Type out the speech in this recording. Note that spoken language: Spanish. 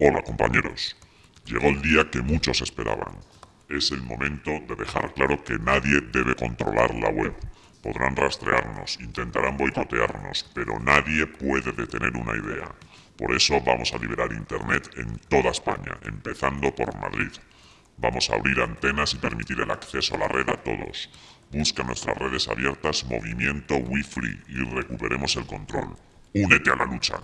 Hola compañeros, llegó el día que muchos esperaban. Es el momento de dejar claro que nadie debe controlar la web. Podrán rastrearnos, intentarán boicotearnos, pero nadie puede detener una idea. Por eso vamos a liberar Internet en toda España, empezando por Madrid. Vamos a abrir antenas y permitir el acceso a la red a todos. Busca nuestras redes abiertas Movimiento Wi-Free y recuperemos el control. Únete a la lucha.